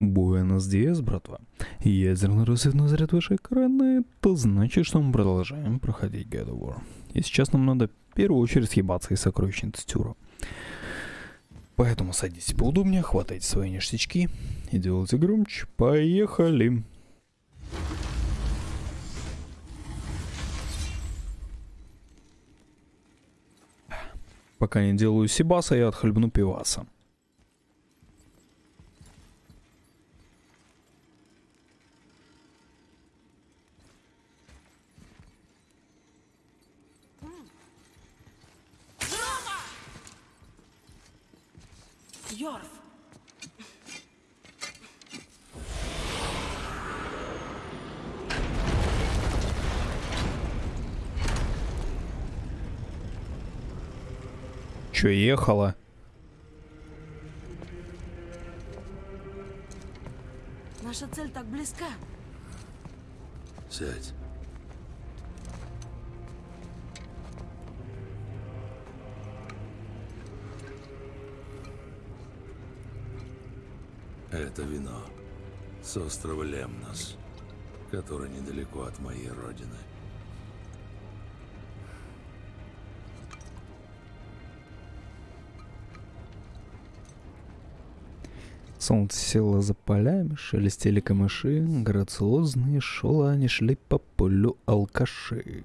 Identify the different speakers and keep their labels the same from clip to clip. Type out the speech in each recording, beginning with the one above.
Speaker 1: Буэнос Диас, братва. Ядерный рассветный заряд выше экрана, это значит, что мы продолжаем проходить God of War. И сейчас нам надо в первую очередь съебаться из сокровищницы Тюра. Поэтому садитесь поудобнее, хватайте свои ништячки и делайте громче. Поехали! Пока не делаю сибаса, я отхлебну пиваса. Чё, ехала?
Speaker 2: Наша цель так близка.
Speaker 3: Сядь. Это вино с острова Лемнос, который недалеко от моей родины.
Speaker 1: Солнце село за полями, шелестели камыши, грациозные шелани шли по полю алкаши.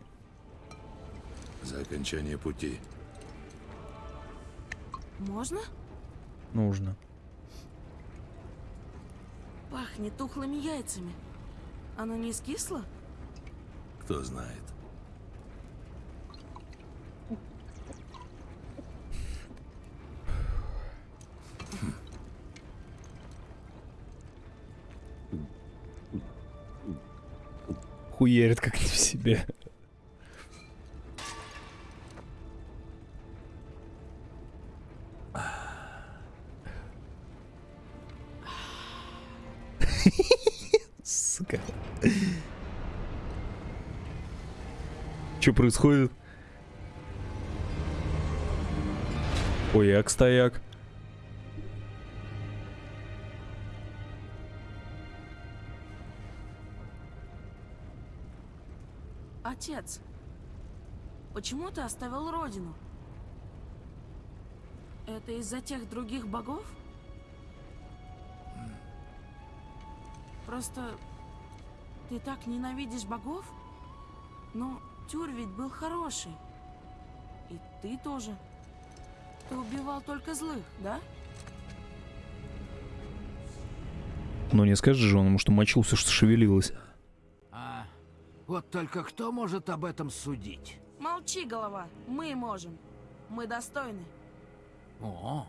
Speaker 3: За окончание пути
Speaker 2: Можно?
Speaker 1: Нужно.
Speaker 2: Пахнет тухлыми яйцами. Оно не скисло?
Speaker 3: кто знает.
Speaker 1: Хуярит как не в себе. Сука. Что происходит? Ой,
Speaker 2: Отец, почему ты оставил родину? Это из-за тех других богов? Просто ты так ненавидишь богов? Но Тюр ведь был хороший. И ты тоже. Ты убивал только злых, да?
Speaker 1: Но не скажешь же он что мочился, что шевелилось.
Speaker 4: Вот только кто может об этом судить?
Speaker 2: Молчи, голова. Мы можем. Мы достойны.
Speaker 4: О,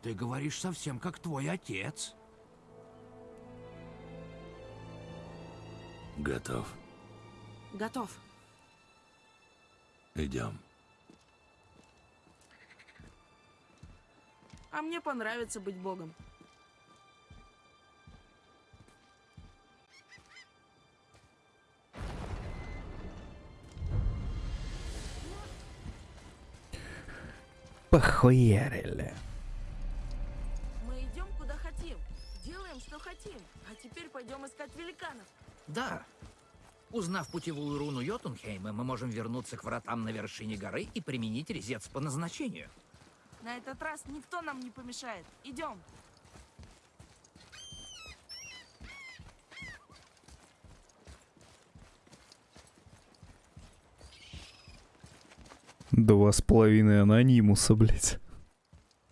Speaker 4: ты говоришь совсем как твой отец.
Speaker 3: Готов.
Speaker 2: Готов.
Speaker 3: Идем.
Speaker 2: А мне понравится быть богом.
Speaker 1: Похуярили.
Speaker 2: Мы идем куда хотим. Делаем, что хотим. А теперь пойдем искать великанов.
Speaker 4: Да. Узнав путевую руну Йотунхейма, мы можем вернуться к вратам на вершине горы и применить резец по назначению.
Speaker 2: На этот раз никто нам не помешает. Идем.
Speaker 1: Два с половиной анонимуса, блядь.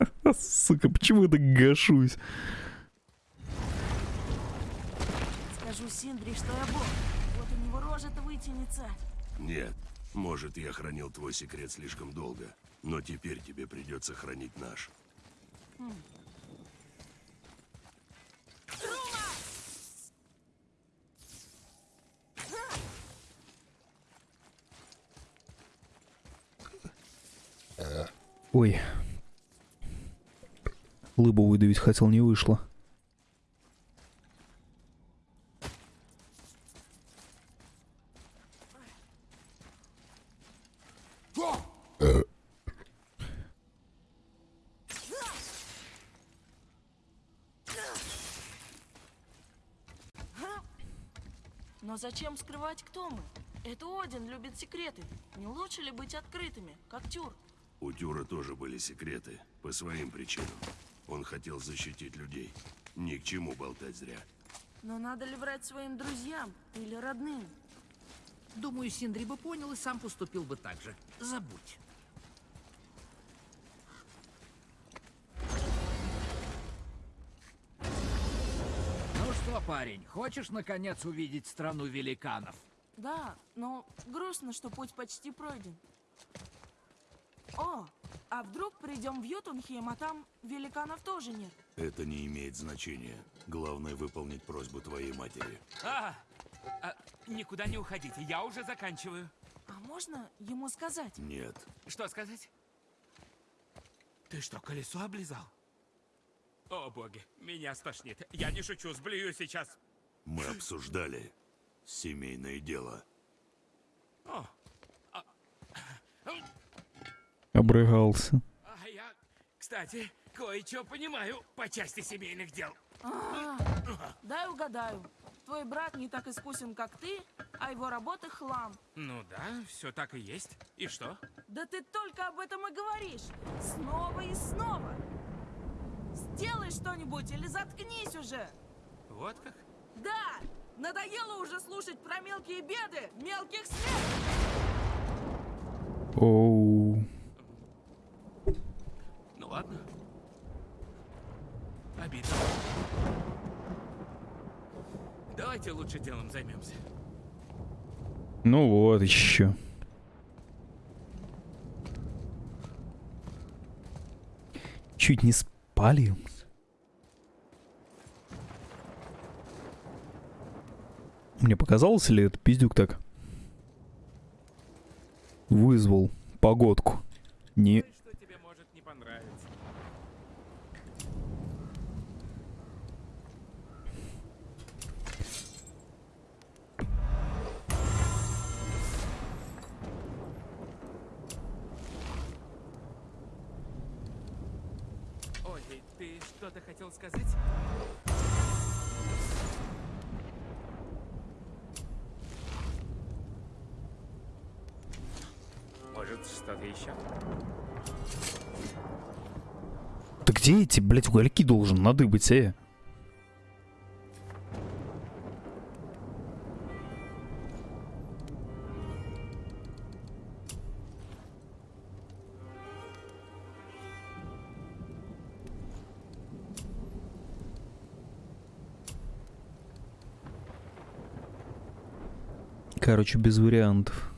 Speaker 1: Сука, почему я так гашусь?
Speaker 2: Скажу Синдри, что я бог. Вот у него рожа-то вытянется.
Speaker 3: Нет, может, я хранил твой секрет слишком долго, но теперь тебе придется хранить наш.
Speaker 1: Ой. Лыбу выдавить хотел, не вышло.
Speaker 2: Но зачем скрывать, кто мы? Это Один любит секреты. Не лучше ли быть открытыми, как Тюр?
Speaker 3: У Тюра тоже были секреты, по своим причинам. Он хотел защитить людей. Ни к чему болтать зря.
Speaker 2: Но надо ли врать своим друзьям или родным?
Speaker 4: Думаю, Синдри бы понял и сам поступил бы так же. Забудь. Ну что, парень, хочешь наконец увидеть страну великанов?
Speaker 2: Да, но грустно, что путь почти пройден. О, а вдруг придем в Ютунхейм, а там великанов тоже нет?
Speaker 3: Это не имеет значения. Главное выполнить просьбу твоей матери.
Speaker 5: А, а, никуда не уходите, я уже заканчиваю.
Speaker 2: А можно ему сказать?
Speaker 3: Нет.
Speaker 5: Что сказать? Ты что, колесо облизал? О, боги, меня стошнит. Я не шучу, сблюю сейчас.
Speaker 3: Мы обсуждали семейное дело.
Speaker 5: О,
Speaker 1: Обрыгался.
Speaker 5: а я, кстати, кое-что понимаю по части семейных дел.
Speaker 2: А, дай угадаю. Твой брат не так искусен, как ты, а его работа хлам.
Speaker 5: Ну да, все так и есть. И что?
Speaker 2: Да ты только об этом и говоришь. Снова и снова. Сделай что-нибудь или заткнись уже.
Speaker 5: Вот как?
Speaker 2: Да, надоело уже слушать про мелкие беды, мелких смерть.
Speaker 1: Оу.
Speaker 5: Ну ладно. Обидно. Давайте лучше делом займемся.
Speaker 1: Ну вот еще. Чуть не спалил. Мне показалось ли это пиздюк так? Вызвал погодку. Не...
Speaker 5: что-то хотел сказать? Может, что-то еще?
Speaker 1: Да где эти, блядь, угольки должен надыбать, э? Короче, без вариантов.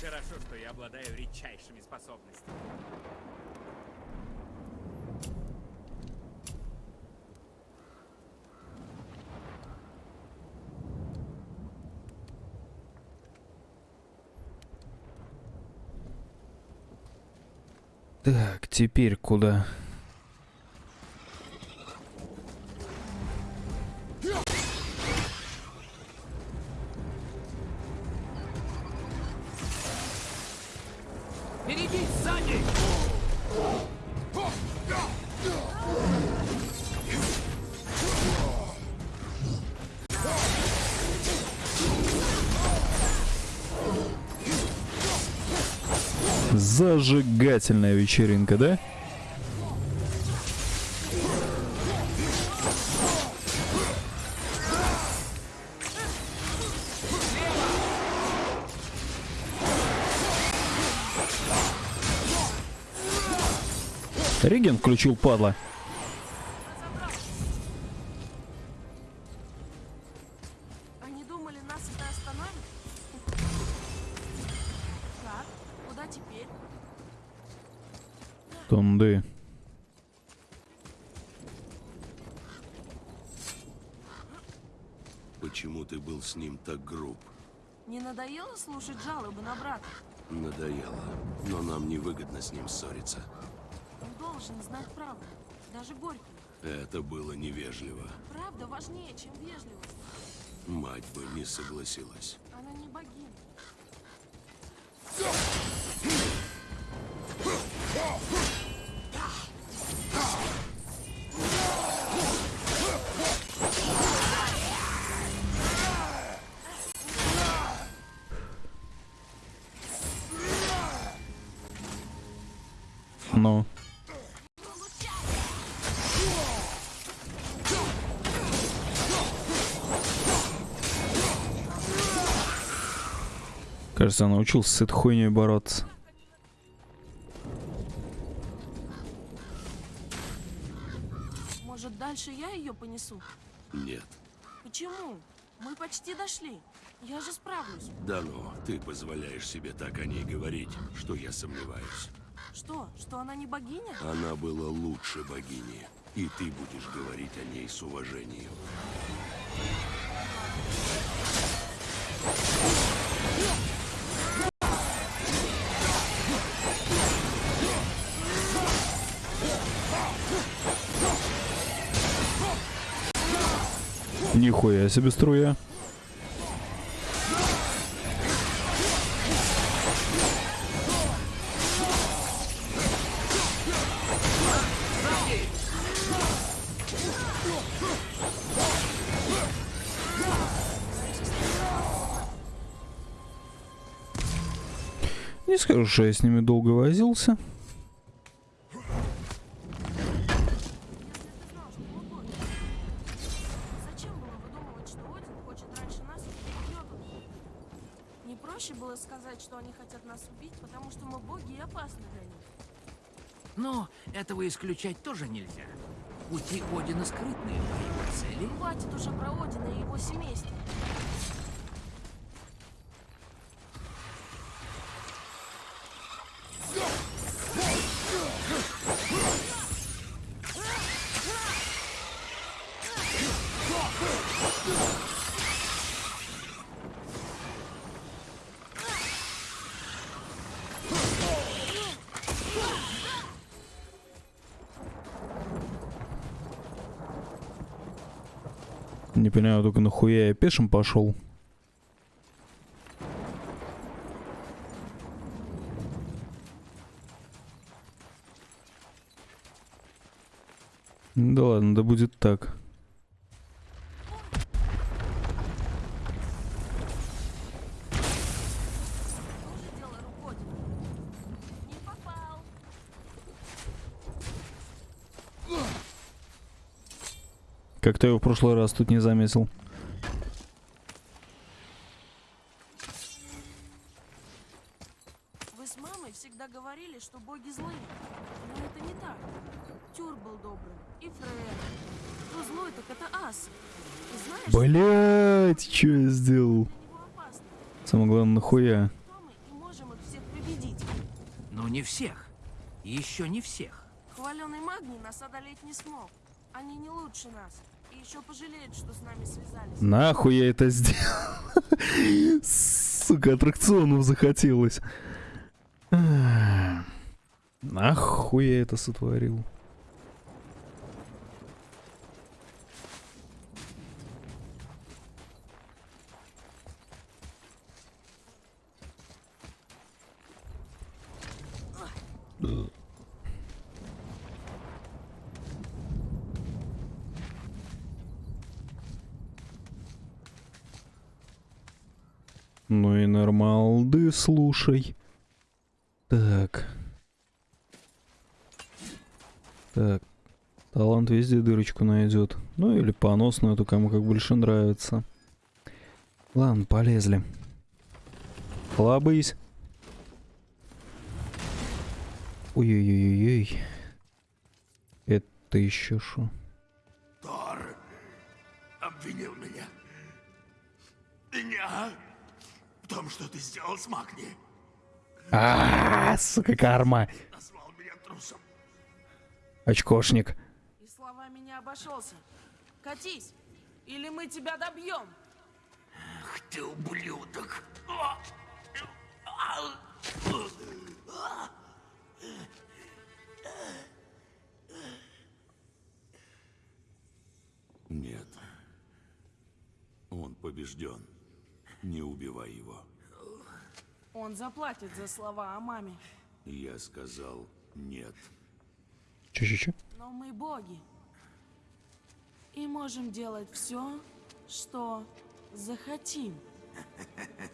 Speaker 5: Хорошо, что я обладаю редчайшими способностями.
Speaker 1: Так, теперь куда? Зажигательная вечеринка, да? Реген включил, падла.
Speaker 2: Надоело слушать жалобы на брата?
Speaker 3: Надоело. Но нам невыгодно с ним ссориться.
Speaker 2: Он должен знать правду, даже горькую.
Speaker 3: Это было невежливо.
Speaker 2: Правда важнее, чем вежливость.
Speaker 3: Мать бы не согласилась.
Speaker 2: Она не богиня.
Speaker 1: Кажется, я научился с этой хуйней бороться.
Speaker 2: Может, дальше я ее понесу?
Speaker 3: Нет.
Speaker 2: Почему? Мы почти дошли. Я же справлюсь.
Speaker 3: Да ну, ты позволяешь себе так о ней говорить, что я сомневаюсь.
Speaker 2: Что? Что она не богиня?
Speaker 3: Она была лучше богини, и ты будешь говорить о ней с уважением.
Speaker 1: Нихуя себе струя. Не скажу, что я с ними долго возился.
Speaker 4: Этого исключать тоже нельзя. Пути Одина скрытные, а его цели...
Speaker 2: Хватит уже про Одина и его семейство.
Speaker 1: Понимаю только нахуя я пешим пошел. Да ладно, да будет так.
Speaker 2: Тоже дело рук Одина. Не попал.
Speaker 1: Как-то я его в прошлый раз тут не заметил.
Speaker 2: Вы с мамой всегда говорили, что боги злые. Но это не так. Тюр был добрым. И Фред. Кто злой, так это Ас. Знаешь,
Speaker 1: Блять, что я сделал? Самое главное, нахуя?
Speaker 2: Кто мы и можем их всех победить.
Speaker 4: Но не всех. Еще не всех.
Speaker 2: Хваленый Магний нас одолеть не смог. Они не лучше нас. И еще пожалеют, что с нами связались.
Speaker 1: Нахуй я это сделал? Сука, аттракционов захотелось. Ах, Нахуй я это сотворил? Ну и нормалды, слушай. Так. Так. Талант везде дырочку найдет. Ну или поносную, эту кому как больше нравится. Ладно, полезли. Лобысь. Ой-ой-ой-ой. Это еще что?
Speaker 3: Тор обвинил меня. Меня в том, что ты сделал с Магни.
Speaker 1: А, сука, карма.
Speaker 3: Назвал меня трусом.
Speaker 1: Очкошник.
Speaker 2: И словами не обошелся. Катись, или мы тебя добьем.
Speaker 3: Ах ты ублюдок. Нет. Он побежден. Не убивай его.
Speaker 2: Он заплатит за слова о маме.
Speaker 3: Я сказал нет.
Speaker 1: Че-че-че?
Speaker 2: Но мы боги. И можем делать все, что захотим.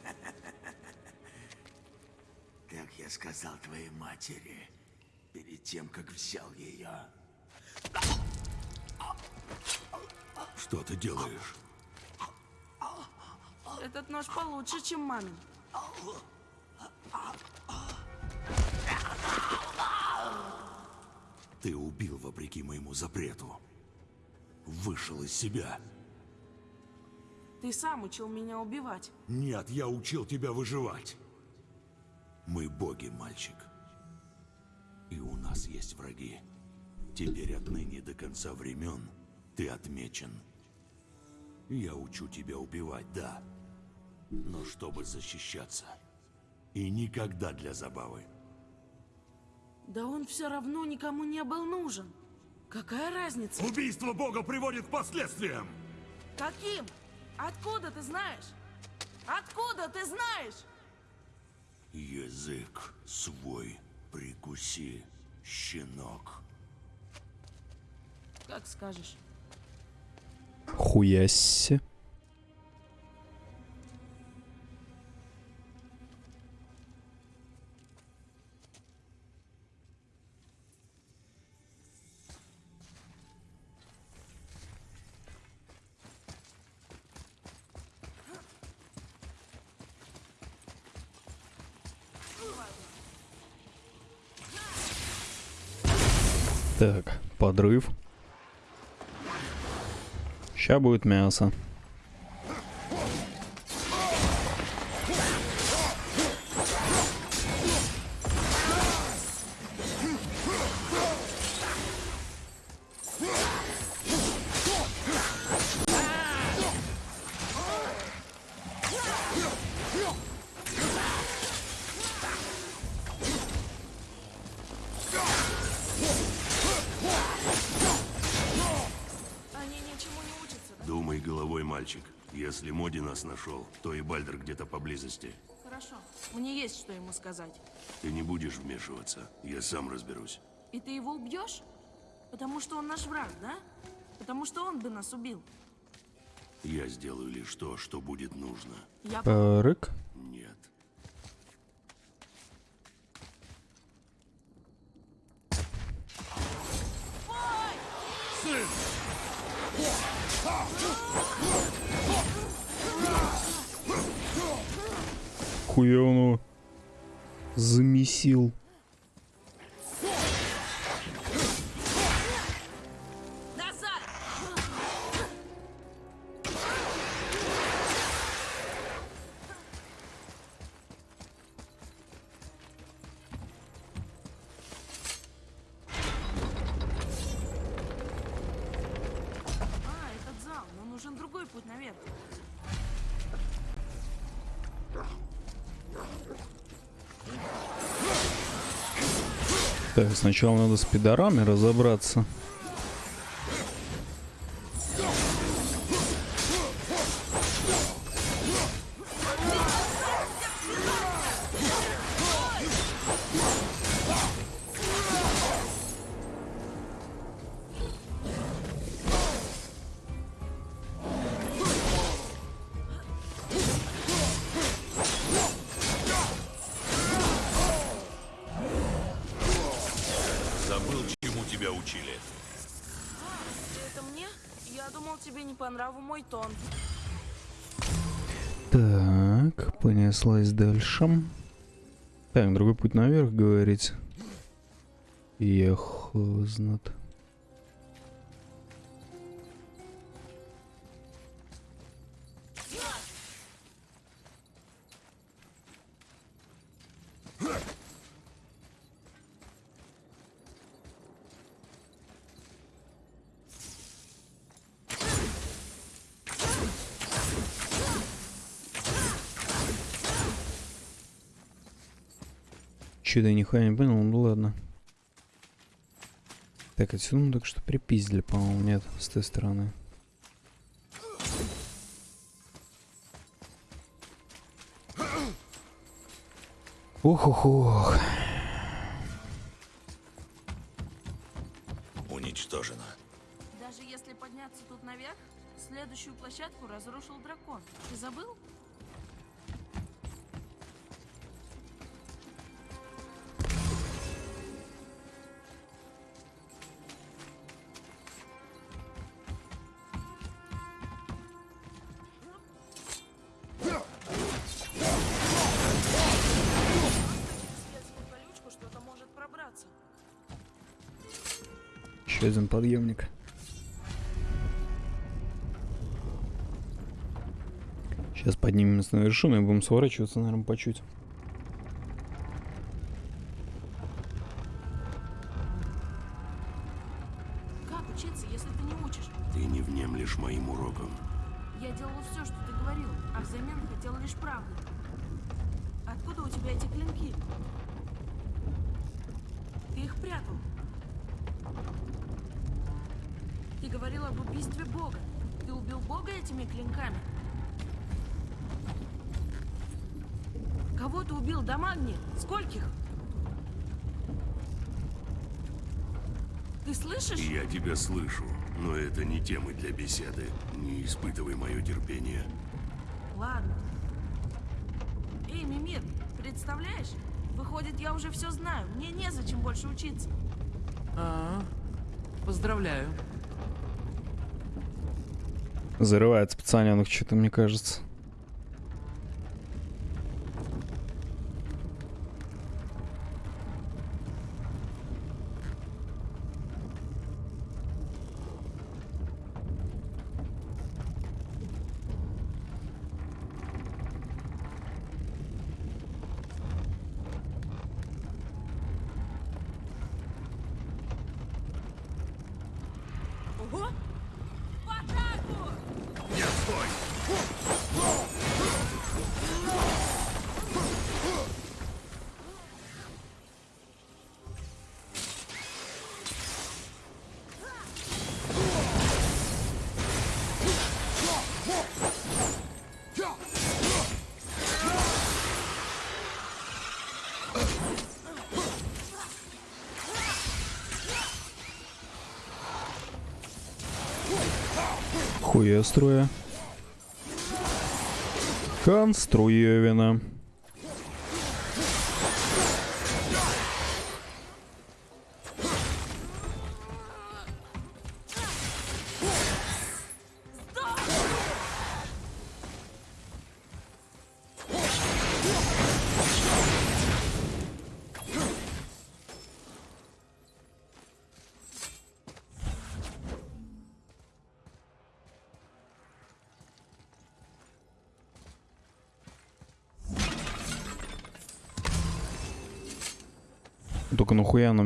Speaker 3: Как я сказал твоей матери, перед тем, как взял ее. Что ты делаешь?
Speaker 2: Этот нож получше, чем мамин.
Speaker 3: Ты убил вопреки моему запрету. Вышел из себя.
Speaker 2: Ты сам учил меня убивать.
Speaker 3: Нет, я учил тебя выживать. Мы боги, мальчик. И у нас есть враги. Теперь отныне до конца времен ты отмечен. Я учу тебя убивать, да. Но чтобы защищаться. И никогда для забавы.
Speaker 2: Да он все равно никому не был нужен. Какая разница?
Speaker 3: Убийство бога приводит к последствиям!
Speaker 2: Каким? Откуда ты знаешь? Откуда ты знаешь?
Speaker 3: Язык свой прикуси, щенок.
Speaker 2: Как скажешь.
Speaker 1: Хуясь. Так, подрыв. Ща будет мясо.
Speaker 3: Нашел, то и Бальдер где-то поблизости.
Speaker 2: Хорошо. Мне есть что ему сказать.
Speaker 3: Ты не будешь вмешиваться. Я сам разберусь.
Speaker 2: И ты его убьешь? Потому что он наш враг, да? Потому что он бы нас убил.
Speaker 3: Я сделаю лишь то, что будет нужно.
Speaker 2: Я...
Speaker 1: Так.
Speaker 3: Нет.
Speaker 1: Хуя он его замесил. Сначала надо с пидорами разобраться.
Speaker 2: Нраву мой тон.
Speaker 1: Так, понеслась дальше. Так, другой путь наверх, говорить. Ехознат. Че-то я нихуя не понял, ну ладно. Так, отсюда мы только что припиздили, по-моему, нет, с той стороны. Ох-ох-ох. Сейчас поднимемся на вершину и будем сворачиваться, наверное, по чуть.
Speaker 2: Убил, Дамагни? Скольких? Ты слышишь?
Speaker 3: Я тебя слышу, но это не темы для беседы. Не испытывай мое терпение.
Speaker 2: Ладно. Эй, Мимир, представляешь? Выходит, я уже все знаю. Мне незачем больше учиться.
Speaker 6: А, поздравляю.
Speaker 1: Зарывается пацаненок, что-то мне кажется. Хуя строя. Конструевина.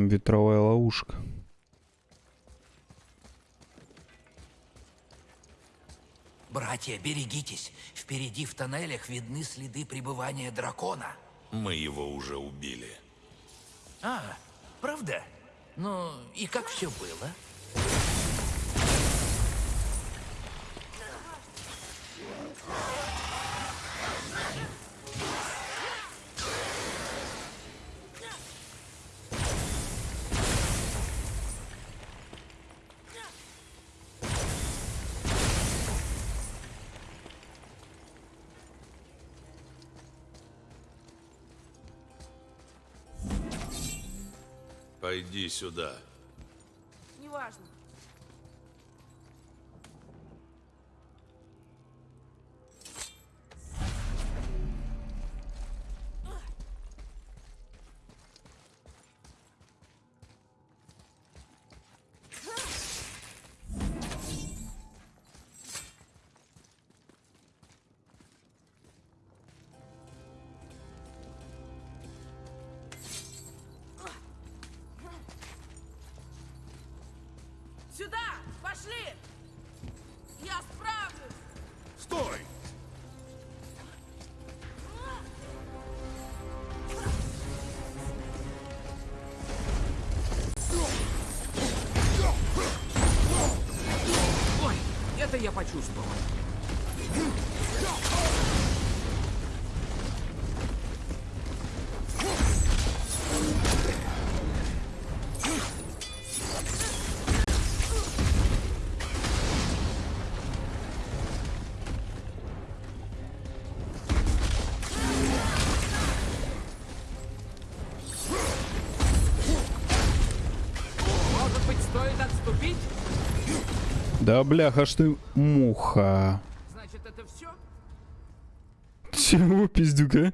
Speaker 1: Ветровая ловушка?
Speaker 4: Братья, берегитесь. Впереди в тоннелях видны следы пребывания дракона.
Speaker 3: Мы его уже убили.
Speaker 4: А, правда? Ну, и как все было?
Speaker 3: Пойди сюда.
Speaker 2: Сюда! Пошли! Я справлюсь!
Speaker 3: Стой!
Speaker 6: Ой, это я почувствовал.
Speaker 1: Да бляха, аж ты муха.
Speaker 6: Значит, это все?
Speaker 1: Чего, пиздюка?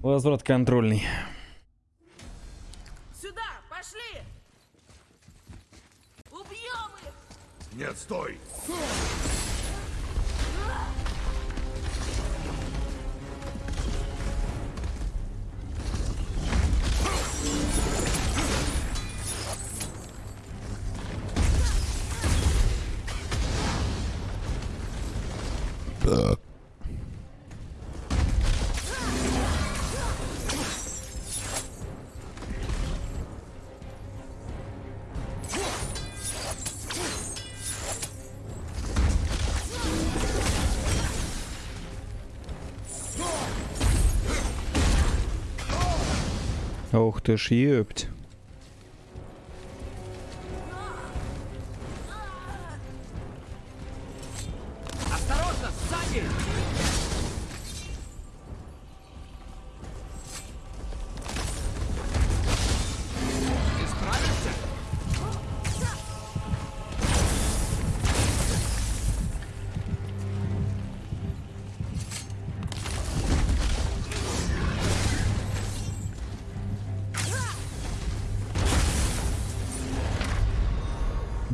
Speaker 1: Возврат контрольный.
Speaker 2: Сюда! Пошли! Убьем их!
Speaker 3: Нет, стой!
Speaker 1: Ох ты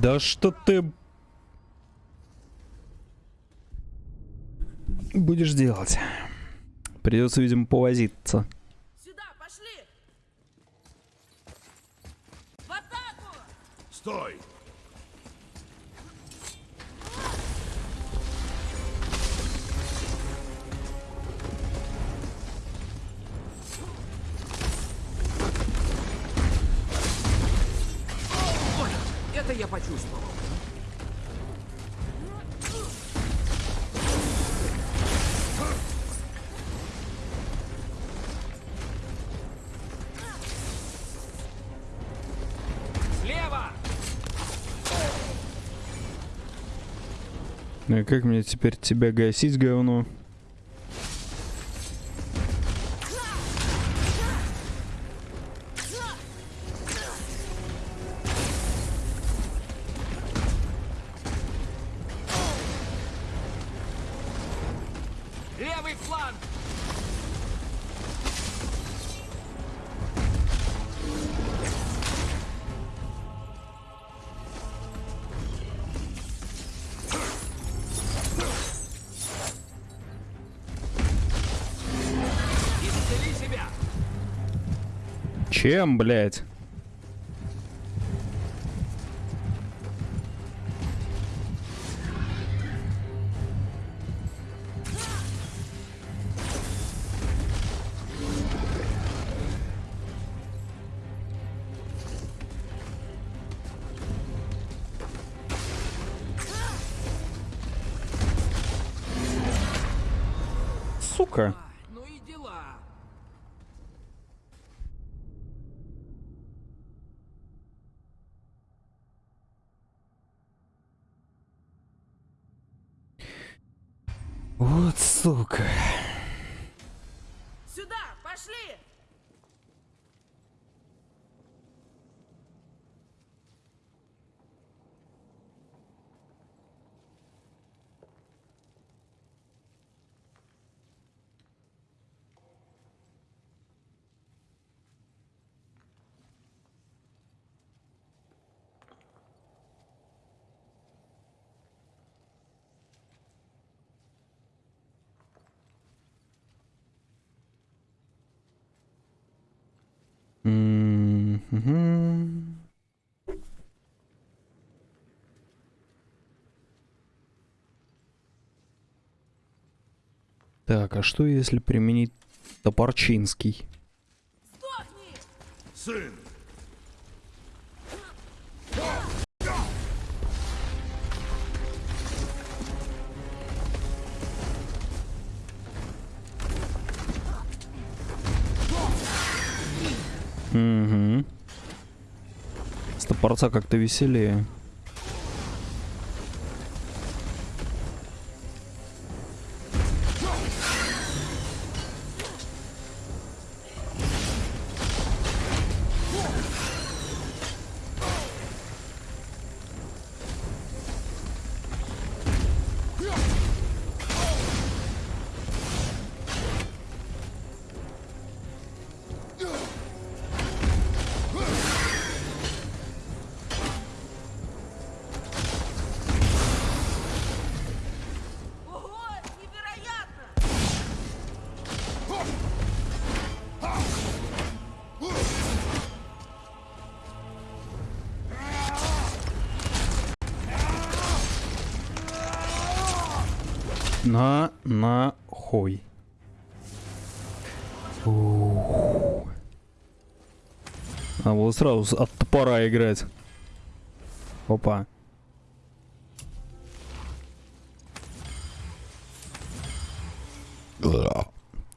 Speaker 1: Да что ты будешь делать? Придется, видимо, повозиться.
Speaker 2: Сюда, пошли! В атаку!
Speaker 3: Стой!
Speaker 6: Это я почувствовал. Слева!
Speaker 1: Ну и как мне теперь тебя гасить, говно? Чем, блядь? Сука.
Speaker 6: Ну и дела.
Speaker 1: Вот сука.
Speaker 2: Сюда, пошли!
Speaker 1: Мгм. Так, а что если применить топорчинский?
Speaker 2: Сдохни!
Speaker 3: Сын!
Speaker 1: Угу. С топорца как-то веселее. На нахуй. А вот сразу от топора играть. Опа.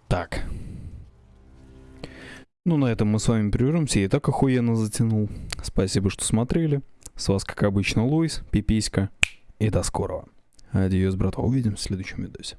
Speaker 1: Так. Ну, на этом мы с вами прервемся. Я и так охуенно затянул. Спасибо, что смотрели. С вас, как обычно, Луис, Пиписька. И до скорого. Адьос, братва. Увидимся в следующем видосе.